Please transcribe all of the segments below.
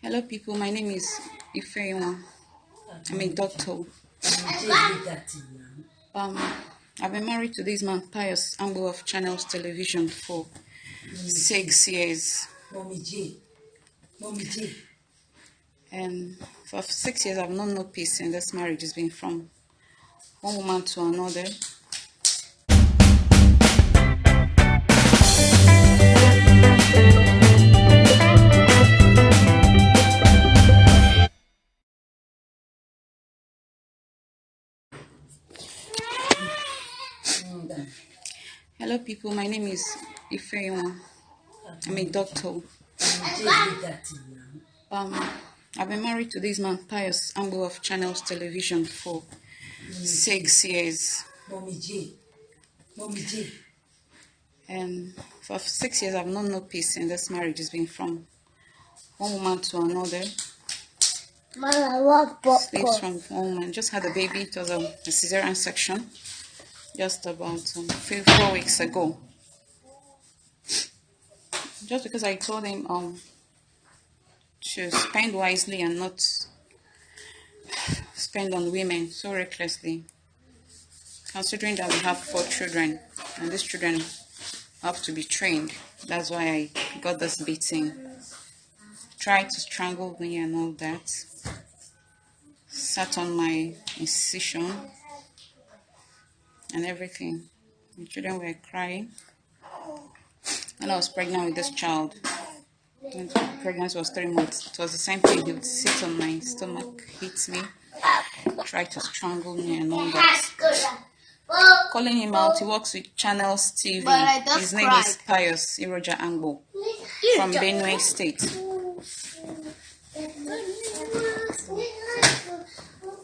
Hello, people. My name is Ifeoma. I'm a doctor. Um, I've been married to this man, Pius Angbo of Channels Television, for six years. And for six years, I've known no peace in this marriage. It's been from one woman to another. Hello, people. My name is Ifeoma. I'm a doctor. Mommy J did that to you now. Um, I've been married to this man, Pius Angbo of Channels Television, for six years. Mommy J. Mommy J. And for six years, I've known no peace in this marriage. It's been from one woman to another. Mama, I want Sleeps popcorn. from one woman. Just had a baby. It was um, a cesarean section just about um, three, four weeks ago. Just because I told him um to spend wisely and not spend on women so recklessly, considering that we have four children and these children have to be trained. That's why I got this beating. Tried to strangle me and all that. Sat on my incision and everything. The children were crying. And I was pregnant with this child. The pregnancy was three months. It was the same thing. He would sit on my stomach, hit me, try to strangle me and all that. Calling him out, he works with Channels TV. But I just His name is Pius Iroja Angbo from Benue State.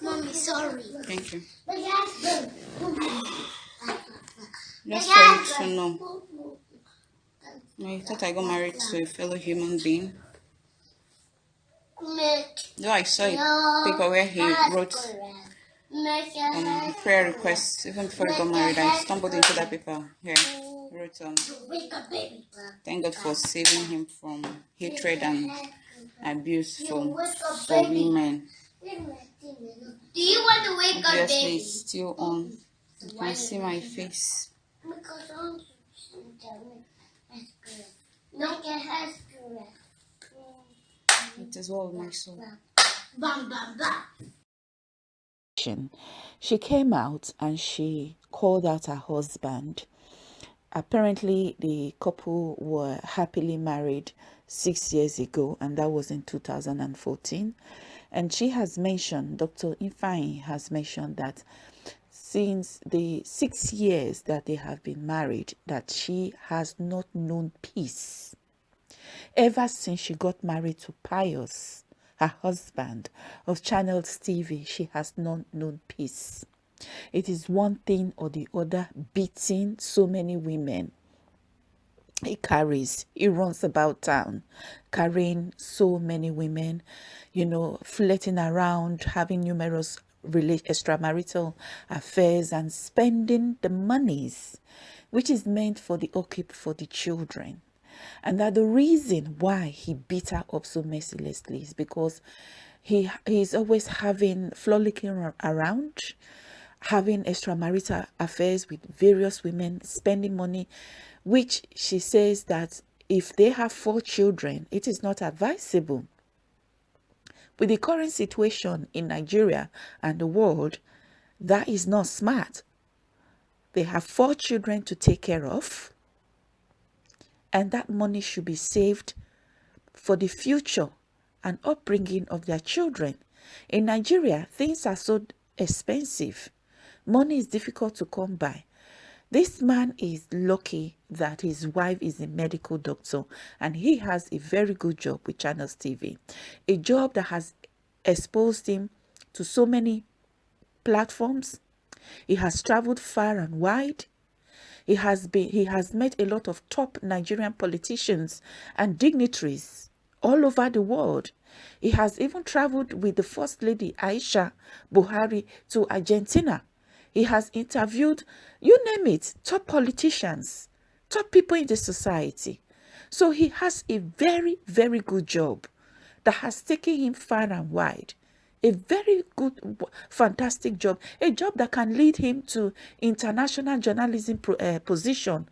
Mommy, sorry. Thank you. Just for you to know, I thought I got married to a fellow human being. Though I saw a paper where he wrote um, prayer requests. Even before he got married, I stumbled into that paper. Yeah, wrote um, thank God for saving him from hatred and abuse for, for women. Do you want to wake up, Obviously, baby? it's still on. You can see my face. Don't get her screwed. It is well with my soul. Bam, bam, bam. she came out and she called out her husband. Apparently, the couple were happily married six years ago, and that was in 2014. And she has mentioned, Dr. Ifeanyi has mentioned that since the six years that they have been married, that she has not known peace ever since she got married to Pius, her husband of Channels TV, she has not known peace. It is one thing or the other beating so many women. He carries, he runs about town carrying so many women, you know, flirting around, having numerous extramarital affairs, and spending the monies which is meant for the upkeep for the children. And that the reason why he beat her up so mercilessly is because he he's always having frolicking around, having extramarital affairs with various women, spending money, which she says that if they have four children, it is not advisable. With the current situation in Nigeria and the world, that is not smart. They have four children to take care of and that money should be saved for the future and upbringing of their children. In Nigeria, things are so expensive. Money is difficult to come by. This man is lucky that his wife is a medical doctor and he has a very good job with Channels TV, a job that has exposed him to so many platforms. He has traveled far and wide. He has been he has met a lot of top Nigerian politicians and dignitaries all over the world. He has even traveled with the First Lady Aisha Buhari to Argentina. He has interviewed, you name it, top politicians, top people in the society. So he has a very, very good job. that has taken him far and wide. A very good, fantastic job. A job that can lead him to international journalism uh, position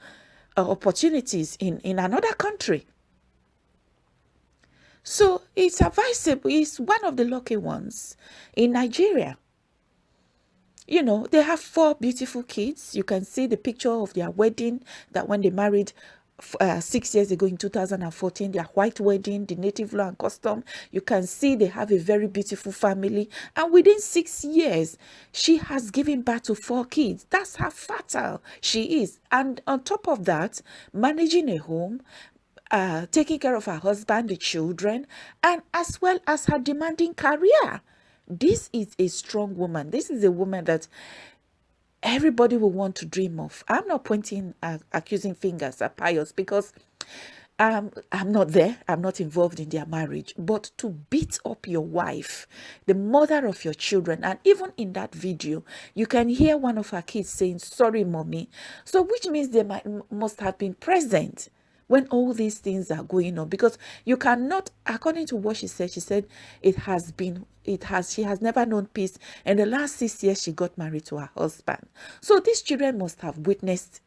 uh, opportunities in, in another country. So it's advisable, he's one of the lucky ones in Nigeria. You know, they have four beautiful kids. You can see the picture of their wedding that when they married uh, six years ago in 2014, their white wedding, the native law and custom. You can see they have a very beautiful family. And within six years, she has given birth to four kids. That's how fertile she is. And on top of that, managing a home, uh, taking care of her husband, the children, and as well as her demanding career. This is a strong woman. This is a woman that everybody will want to dream of. I'm not pointing uh, accusing fingers at Pius because um, I'm not there. I'm not involved in their marriage. But to beat up your wife, the mother of your children, and even in that video, you can hear one of her kids saying, sorry, mommy. So which means they might, must have been present when all these things are going on because you cannot according to what she said she said it has been it has she has never known peace. And the last six years she got married to her husband. So these children must have witnessed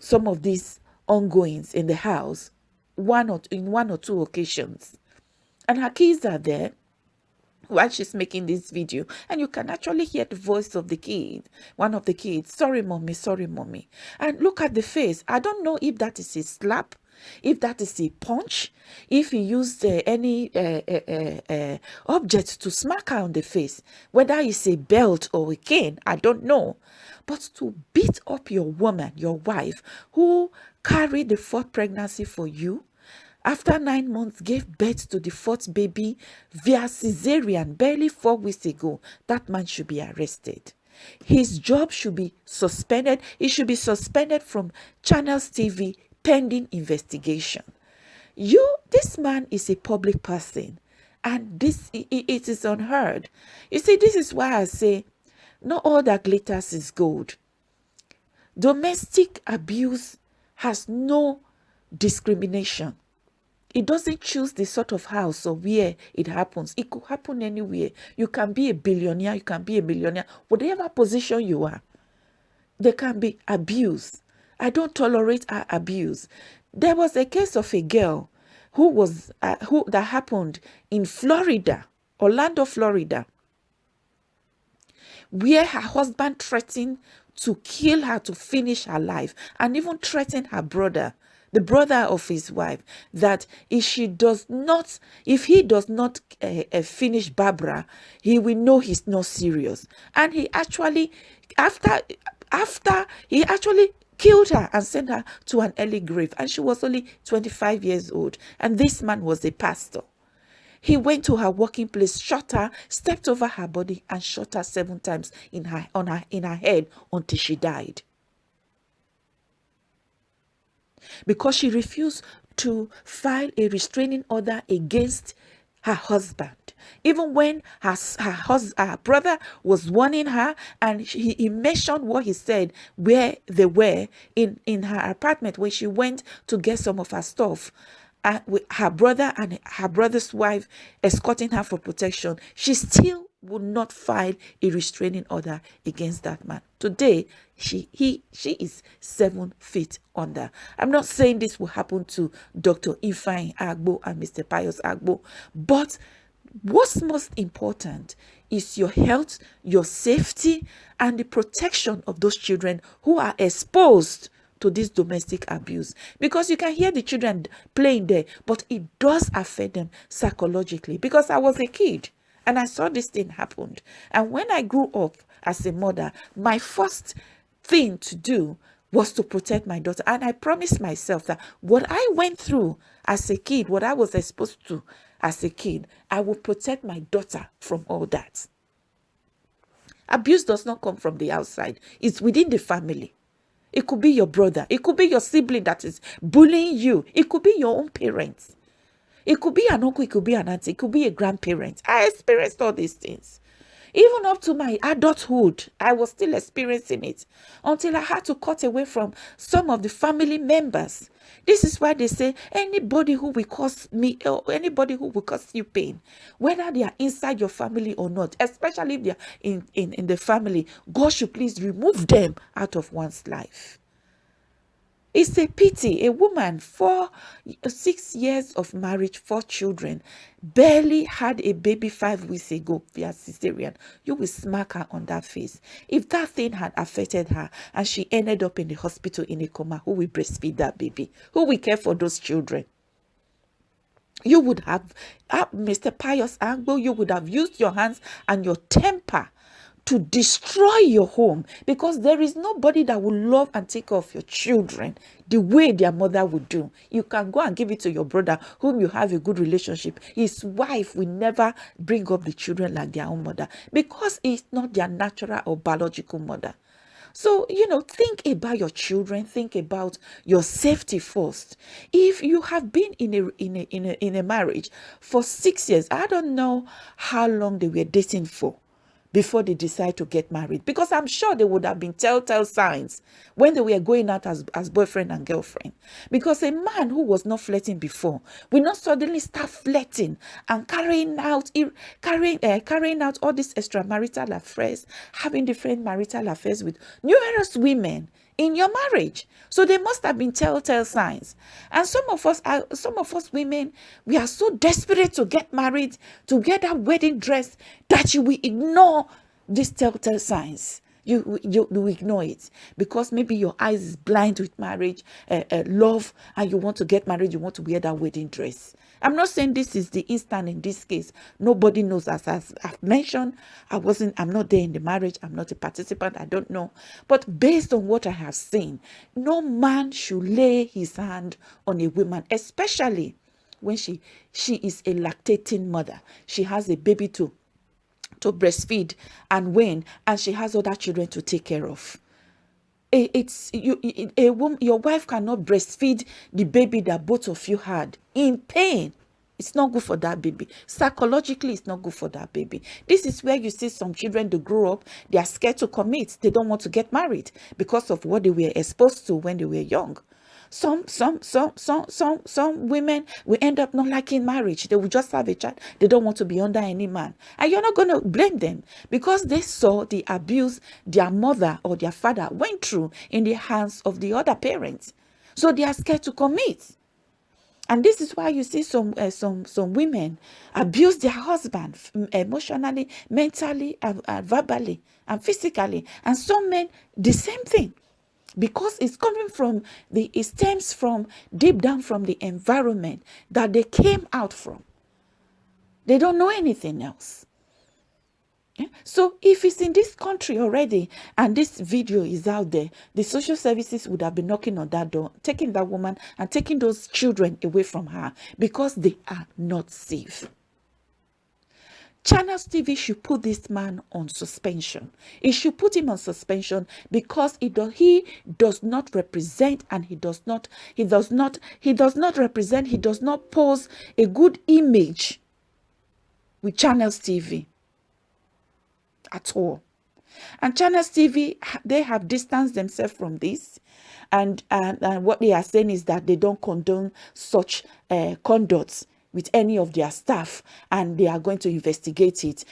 some of these ongoings in the house one or in one or two occasions. And her kids are there while she's making this video and you can actually hear the voice of the kid one of the kids sorry mommy sorry mommy. And look at the face. I don't know if that is a slap if that is a punch if he used uh, any uh, uh, uh, uh object to smack her on the face. Whether it's a belt or a cane i don't know. But to beat up your woman your wife who carried the fourth pregnancy for you after nine months gave birth to the fourth baby via cesarean barely four weeks ago, that man should be arrested. His job should be suspended. He should be suspended from Channels TV pending investigation. You, this man is a public person and this it is unheard. You see, this is why I say not all that glitters is gold. Domestic abuse has no discrimination. It doesn't choose the sort of house or where it happens. It could happen anywhere. You can be a billionaire, you can be a millionaire, whatever position you are. There can be abuse. I don't tolerate abuse. There was a case of a girl who was uh, who that happened in Florida, Orlando, Florida, where her husband threatened to kill her to finish her life and even threatened her brother the brother of his wife, that if she does not, if he does not uh, uh, finish Barbara, he will know he's not serious. And he actually, after, after he actually killed her and sent her to an early grave. And she was only 25 years old. And this man was a pastor. He went to her working place, shot her, stepped over her body, and shot her seven times in her on her in her head until she died because she refused to file a restraining order against her husband. Even when her, her, her brother was warning her and he, he mentioned what he said where they were in in her apartment when she went to get some of her stuff uh, with her brother and her brother's wife escorting her for protection. She still would not file a restraining order against that man. Today, she he she is seven feet under. I'm not saying this will happen to Dr. Ifeanyi Agbo and Mr. Pius Angbo, but what's most important is your health, your safety, and the protection of those children who are exposed to this domestic abuse because you can hear the children playing there but it does affect them psychologically because i was a kid and I saw this thing happened. And when I grew up as a mother, my first thing to do was to protect my daughter. And I promised myself that what I went through as a kid, what I was exposed to as a kid, I will protect my daughter from all that. Abuse does not come from the outside, it's within the family. It could be your brother, it could be your sibling that is bullying you, it could be your own parents. It could be an uncle, it could be an auntie, it could be a grandparent. I experienced all these things. Even up to my adulthood, I was still experiencing it until I had to cut away from some of the family members. This is why they say anybody who will cause me or anybody who will cause you pain, whether they are inside your family or not, especially if they are in, in, in the family, God should please remove them out of one's life. It's a pity a woman, four, six years of marriage, four children, barely had a baby five weeks ago via cesarean. You will smack her on that face. If that thing had affected her and she ended up in the hospital in a coma, who will breastfeed that baby? Who will care for those children? You would have, uh, Mr. Pius Angbo, you would have used your hands and your temper to destroy your home because there is nobody that will love and take care of your children the way their mother would do. You can go and give it to your brother whom you have a good relationship. His wife will never bring up the children like their own mother because it's not their natural or biological mother. So, you know, think about your children, think about your safety first. If you have been in a in a in a, in a marriage for 6 years, I don't know how long they were dating for before they decide to get married. Because i'm sure they would have been telltale signs when they were going out as, as boyfriend and girlfriend. Because a man who was not flirting before will not suddenly start flirting and carrying out carrying uh, carrying out all these extramarital affairs having different marital affairs with numerous women in your marriage. So there must have been telltale signs. And some of us are some of us women, we are so desperate to get married, to get that wedding dress, that you will ignore these telltale signs. You, you, you ignore it because maybe your eyes is blind with marriage, uh, uh, love, and you want to get married, you want to wear that wedding dress. I'm not saying this is the instant in this case. Nobody knows. As, as I've mentioned, I wasn't, I'm not there in the marriage. I'm not a participant. I don't know. But based on what I have seen, no man should lay his hand on a woman, especially when she she is a lactating mother. She has a baby to to breastfeed and when and she has other children to take care of it's you a woman your wife cannot breastfeed the baby that both of you had in pain. It's not good for that baby. Psychologically it's not good for that baby. This is where you see some children to grow up they are scared to commit. They don't want to get married because of what they were exposed to when they were young some some some some some some women will end up not liking marriage. They will just have a child. They don't want to be under any man. And you're not going to blame them because they saw the abuse their mother or their father went through in the hands of the other parents. So they are scared to commit. And this is why you see some uh, some some women abuse their husband emotionally mentally and, and verbally and physically. And some men the same thing because it's coming from the it stems from deep down from the environment that they came out from. They don't know anything else. Yeah? so if it's in this country already and this video is out there the social services would have been knocking on that door taking that woman and taking those children away from her because they are not safe Channels TV should put this man on suspension. It should put him on suspension because he does, he does not represent and he does not he does not he does not represent he does not pose a good image with Channels TV at all. And Channels TV they have distanced themselves from this and, and, and what they are saying is that they don't condone such uh, conducts with any of their staff and they are going to investigate it,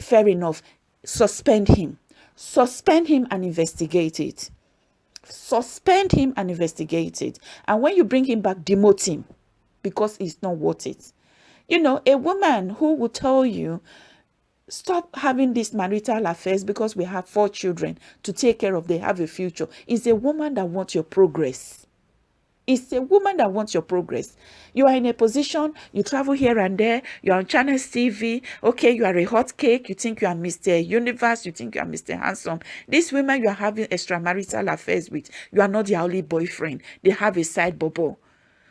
fair enough, suspend him. Suspend him and investigate it. Suspend him and investigate it. And when you bring him back, demote him because it's not worth it. You know, a woman who will tell you, stop having these marital affairs because we have four children to take care of, they have a future, is a woman that wants your progress. It's a woman that wants your progress. You are in a position, you travel here and there, you're on Channels TV, okay, you are a hot cake, you think you are Mr. Universe, you think you are Mr. Handsome. These women you are having extramarital affairs with, you are not their only boyfriend. They have a side bubble.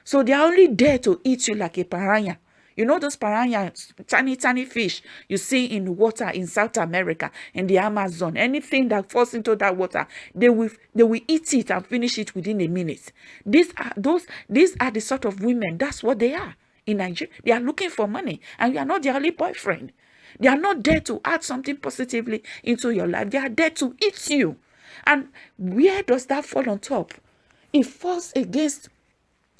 So they are only there to eat you like a piranha. You know those piranha, tiny, tiny fish you see in water in South America, in the Amazon. Anything that falls into that water, they will they will eat it and finish it within a minute. These are those these are the sort of women. That's what they are in Nigeria. They are looking for money, and you are not their only boyfriend. They are not there to add something positively into your life. They are there to eat you. And where does that fall on top? It falls against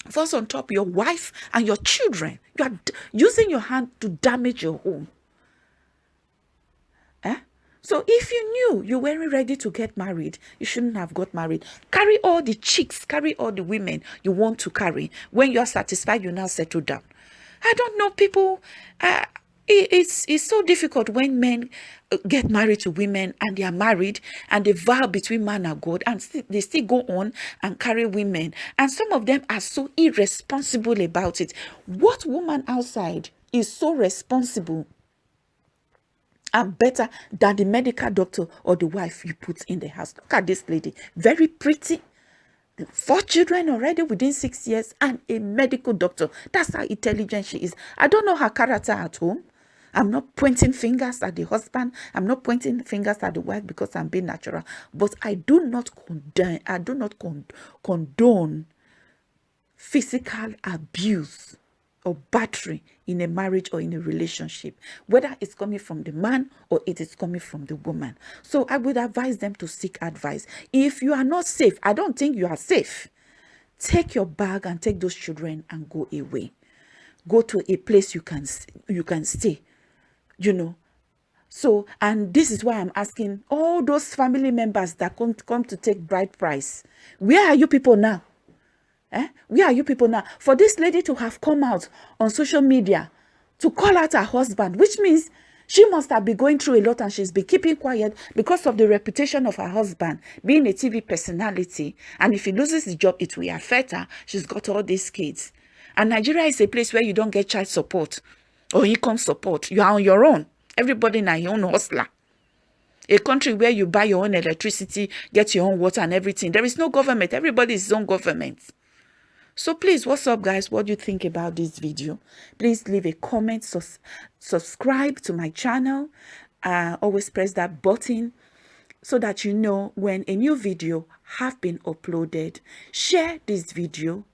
falls on top your wife and your children. You are using your hand to damage your home. Eh? So if you knew you weren't ready to get married, you shouldn't have got married. Carry all the chicks, carry all the women you want to carry. When you're satisfied, you now settle down. I don't know people. Uh, it's it's so difficult when men uh, get married to women and they are married and they vow between man and God and they still go on and carry women and some of them are so irresponsible about it. What woman outside is so responsible and better than the medical doctor or the wife you put in the house? Look at this lady, very pretty, four children already within six years and a medical doctor. That's how intelligent she is. I don't know her character at home. I'm not pointing fingers at the husband. I'm not pointing fingers at the wife because I'm being natural. But I do not condone, I do not condone physical abuse or battery in a marriage or in a relationship, whether it's coming from the man or it is coming from the woman. So I would advise them to seek advice. If you are not safe, I don't think you are safe. Take your bag and take those children and go away. Go to a place you can you can stay you know. So and this is why i'm asking all those family members that come, come to take bride price where are you people now? Eh? where are you people now? For this lady to have come out on social media to call out her husband which means she must have been going through a lot and she's been keeping quiet because of the reputation of her husband being a tv personality. And if he loses the job it will affect her. She's got all these kids. And nigeria is a place where you don't get child support or income support. You are on your own. Everybody now your own hustler. A country where you buy your own electricity, get your own water and everything. There is no government. Everybody is his own government. So please, what's up, guys? What do you think about this video? Please leave a comment. Sus subscribe to my channel. Uh, always press that button so that you know when a new video have been uploaded. Share this video.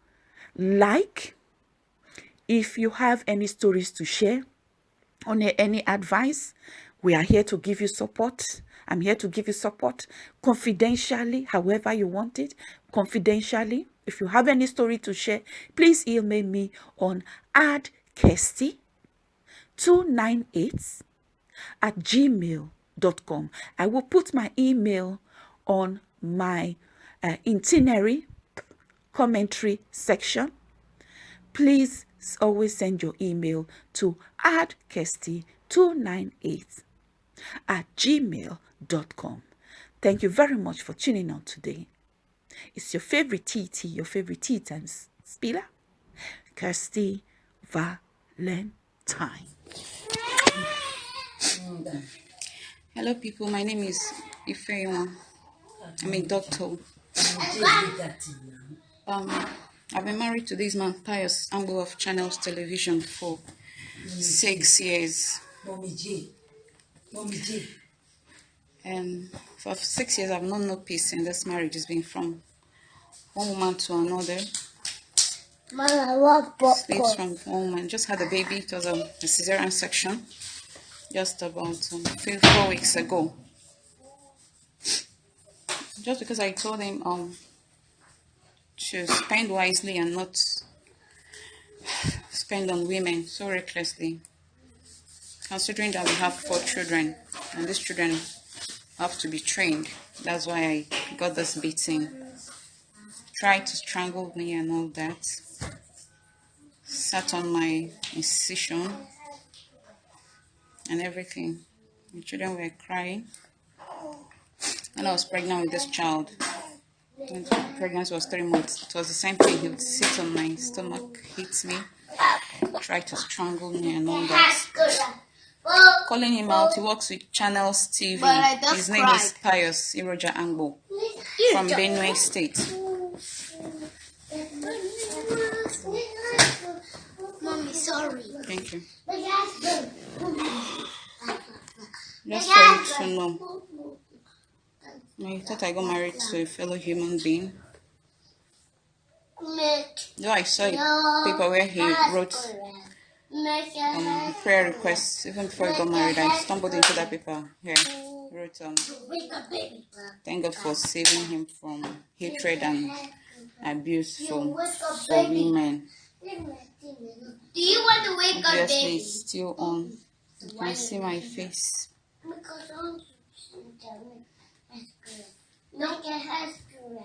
Like if you have any stories to share on any advice, we are here to give you support. I'm here to give you support confidentially, however you want it, confidentially. If you have any story to share, please email me on addkirsty298 at gmail.com. I will put my email on my uh, itinerary commentary section. Please always send your email to addkirsty298 at gmail.com. Thank you very much for tuning on today. It's your favorite TT, your favorite tea time spiller, Kirsty Valentine. Hello, people. My name is Ifeoma. I'm a doctor. Um, I've been married to this man, Pius Angbo of Channels Television for six years. Mommy J. Mommy J. And for six years, I've known no peace in this marriage. It's been from one woman to another. Sleeps from one woman. Just had a baby. It was a, a cesarean section just about um, three, four weeks ago. Just because I told him um to spend wisely and not spend on women so recklessly. Considering that we have four children and these children have to be trained, that's why I got this beating. Tried to strangle me and all that. Sat on my incision and everything. The children were crying. And I was pregnant with this child when pregnancy was three months, it was the same thing. He would sit on my stomach, hit me, try to strangle me and all that. Calling him out, he works with Channels TV. His name cried. is Pius Iroja Angbo from Benue State. Mommy, sorry. Thank you. Just for you to know. I thought I got married to a fellow human being. No, I saw a paper where he wrote um, prayer requests. Even before I got married, I stumbled into that paper. Here, wrote um, thank God for saving him from hatred and abuse from for women. Do you want to wake up Obviously, baby? it's still on. You can see my face. Because I want to No, get her screw.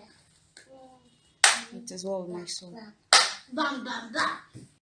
It is with my soul. Bam, bam, bam.